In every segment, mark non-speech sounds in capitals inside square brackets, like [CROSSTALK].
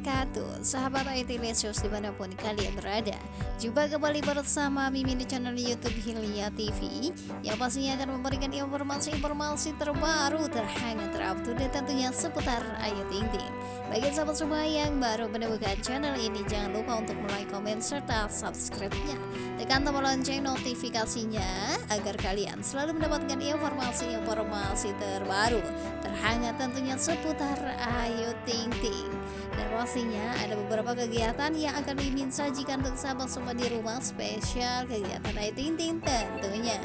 wabarakatuh Sahabat IT Lesius di mana pun kalian berada. Jumpa kembali bersama Mimin di channel Youtube Hilya TV Yang pastinya akan memberikan informasi-informasi terbaru Terhangat terupdate tentunya seputar Ayu Ting Ting Bagi sahabat semua yang baru menemukan channel ini Jangan lupa untuk like, komen, serta subscribe-nya. Tekan tombol lonceng notifikasinya Agar kalian selalu mendapatkan informasi-informasi terbaru Terhangat tentunya seputar Ayu Ting Ting dan pastinya ada beberapa kegiatan yang akan Mimin sajikan untuk sahabat semua di rumah spesial kegiatan Ayu Ting Ting tentunya.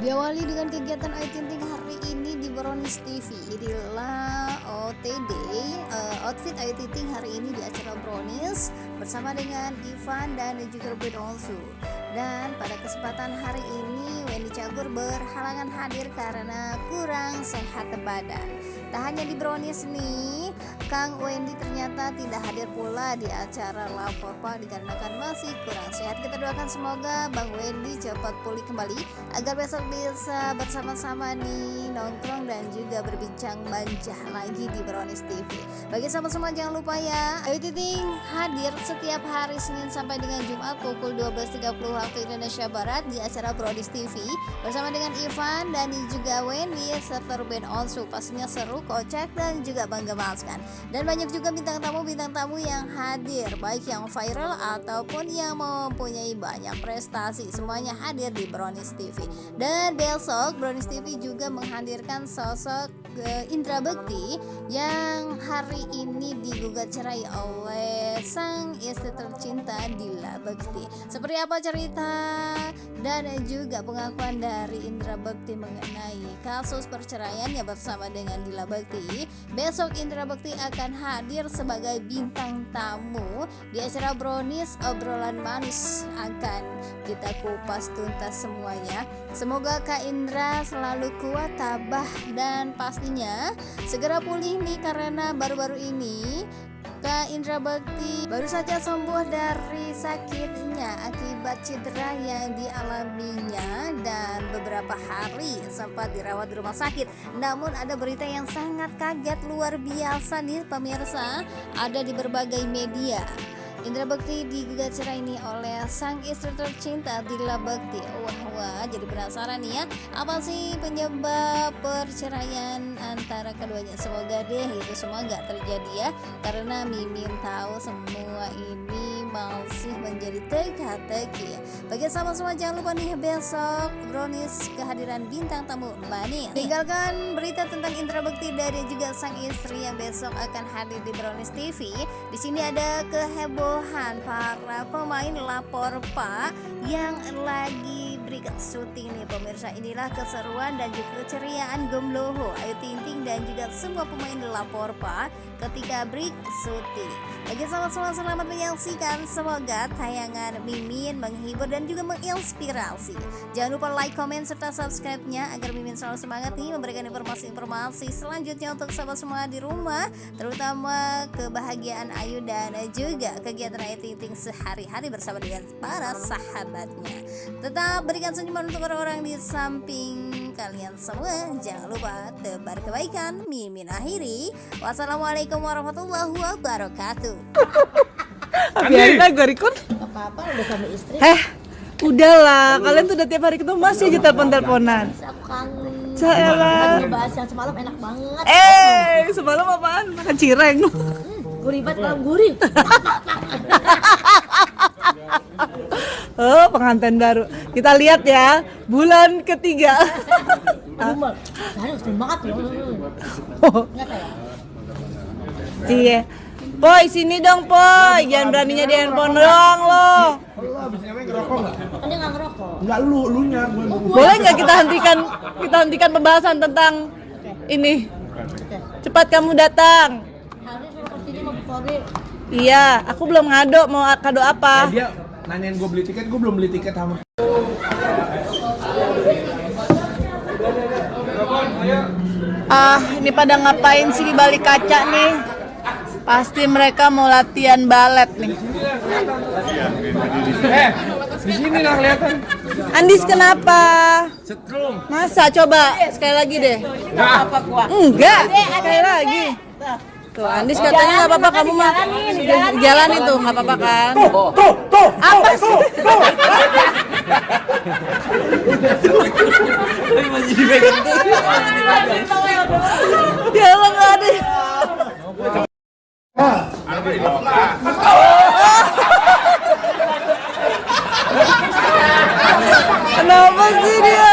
Diawali dengan kegiatan Ayu Ting Ting hari ini di Brownies TV inilah OTD uh, outfit Ayu Ting Ting hari ini di acara Brownies bersama dengan Ivan dan juga Robert Olsu dan pada kesempatan hari ini Wendy Cagur berhalangan hadir karena kurang sehat badan. Tak hanya di Brownies nih Kang Wendy ternyata tidak hadir pula di acara lapor pak dikarenakan masih kurang sehat. Kita doakan semoga Bang Wendy cepat pulih kembali agar besok bisa bersama-sama nih nongkrong dan juga berbincang manja lagi di Brownies TV bagi sahabat semua jangan lupa ya. Ayu Titing hadir setiap hari Senin sampai dengan Jumat pukul 12.30 waktu Indonesia Barat di acara Brownies TV bersama dengan Ivan dan juga Wendy serta Ruben Onsu. Pastinya seru kocak dan juga bangga banget kan dan banyak juga bintang tamu-bintang tamu yang hadir baik yang viral ataupun yang mempunyai banyak prestasi. Semuanya hadir di Brownies TV dan besok Brownies TV juga menghadirkan sosok uh, Indra Bekti yang hari ini digugat cerai oleh sang istri tercinta Dila Bekti seperti apa cerita dan juga pengakuan dari Indra Bekti mengenai kasus perceraiannya bersama dengan Dila Bekti besok Indra Bekti akan hadir sebagai bintang tamu di acara Brownies obrolan manis. Akan kita kupas tuntas semuanya. Semoga Kak Indra selalu kuat tabah dan pastinya segera pulih nih karena baru-baru ini Kak Indra Bakti baru saja sembuh dari sakitnya akibat cedera yang dialaminya dan beberapa hari sempat dirawat di rumah sakit. Namun ada berita yang sangat kaget luar biasa nih pemirsa ada di berbagai media. Indra Bekti digugat cerai ini oleh sang istri tercinta Dila Bekti. Wah wah jadi penasaran nih ya. Apa sih penyebab perceraian antara keduanya? Semoga deh itu semua gak terjadi ya. Karena Mimin tahu semua ini masih menjadi teka-teki ya. Bagi sahabat semua jangan lupa nih besok Brownies kehadiran bintang tamu Mbak Tinggalkan berita tentang Indra Bekti dari juga sang istri yang besok akan hadir di Brownies TV Di sini ada kehebohan keluhan para pemain lapor pak yang lagi berikan syuting nih pemirsa. Inilah keseruan dan juga keceriaan Gomloho Ayu Ting Ting dan juga semua pemain lapor pak ketika break syuting bagi sahabat semua selamat menyaksikan semoga tayangan Mimin menghibur dan juga menginspirasi jangan lupa like comment serta subscribe nya agar Mimin selalu semangat nih memberikan informasi-informasi selanjutnya untuk sahabat semua di rumah terutama kebahagiaan Ayu dan juga kegiatan Ayu Ting sehari-hari bersama dengan para sahabatnya. Tetap berikan senyuman untuk orang-orang di samping kalian semua. Jangan lupa tebar kebaikan. Mimin akhiri. Wassalamualaikum warahmatullahi wabarakatuh. Biarin gue record. apa-apa udah sama istri. Eh, udahlah. Kalian tuh udah tiap hari ketemu masih aja telepon-teleponan. Aku kangen. Saya Lagi bahas yang semalam enak banget. Eh, semalam apaan? Makan cireng. Gurih banget malam gurih. [LAUGHS] [LAUGHS] Oh, pengantin baru. Kita lihat ya, bulan ketiga. [LAUGHS] Iya. Boy, sini dong, Boy. Jangan beraninya di handphone doang lo. Lo abis ngewe ngerokok nggak? Kan dia nggak ngerokok. Lu, lu nya Boleh nggak kita hentikan kita hentikan pembahasan tentang ini? Oke. Cepat kamu datang. Hari suruh ke sini mau Bukori. Iya, aku belum ngado mau kado apa. dia nanyain gue beli tiket, gue belum beli tiket sama. Ah, ini pada ngapain sih di balik kaca nih? Pasti mereka mau latihan balet nih. Eh, di sini nggak kelihatan. Andis kenapa? Setrum. Masa coba sekali lagi deh. Nggak. Enggak, sekali lagi. Tuh, Andis katanya nggak apa-apa kamu mah jalanin tuh nggak apa-apa kan? Tuh, tuh, Apa sih? Ya Allah nggak ada. Kenapa sih dia?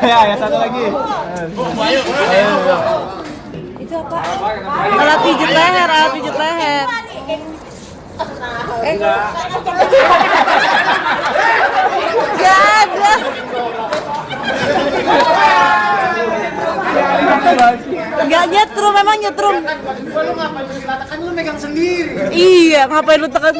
Ya, ya satu lagi. Alat pijit leher, alat pijit leher. Eh. Gak ada. Gak nyetrum, memang nyetrum. Kan lu megang sendiri. Iya, ngapain lu tekan?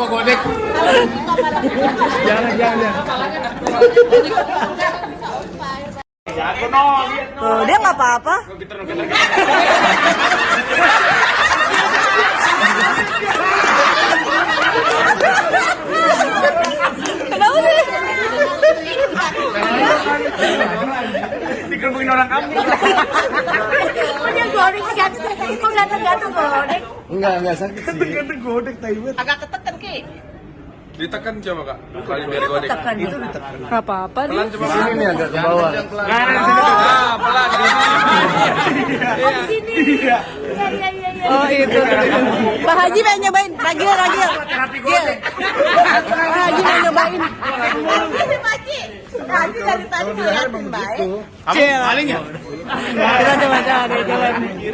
Gua godek. Jangan, jangan. Tuh, dia nggak apa-apa. Orang kampung. Oh goreng jatuh. Goreng? Enggak, enggak sakit sih. Kata godek taibat. Agak ketekan ki. Ditekan coba kak, kali biar godek. Tekan. Nggak apa-apa nih. Pelan coba. Sini nih agak ke bawah. Nah, sini tuh. Ah, pelan di sini. Iya iya iya iya. Oh itu. Pak Haji pengen nyobain. Ragil, Ragil. Gil. Pak Haji mau nyobain. Tadi dari tadi ngeliatin baik. Cil. Paling ya? Kita coba coba coba.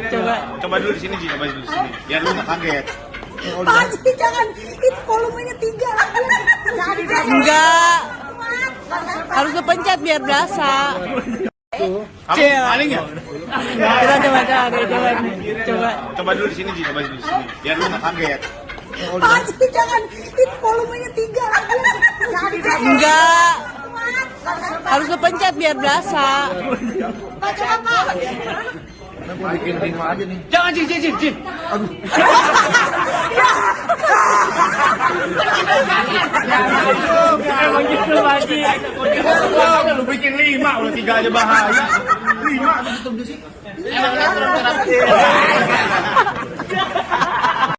Coba. Coba dulu di sini, Ji. Coba dulu di sini. Biar lu nggak kaget. Jangan. Itu volumenya tiga. Enggak. Harus kepencet biar berasa. Cil. Paling ya? Kita coba coba coba. Coba. Coba dulu di sini, Ji. Coba dulu di sini. Biar lu nggak kaget. Jangan. Itu volumenya tiga. Enggak. Harus kepencet biar berasa. Pak coba Pak. Bikin lima aja nih. Jangan, Ji, Ji, Ji. Ji. Emang gitu lagi. Lu bikin lima, udah tiga aja bahaya. Lima.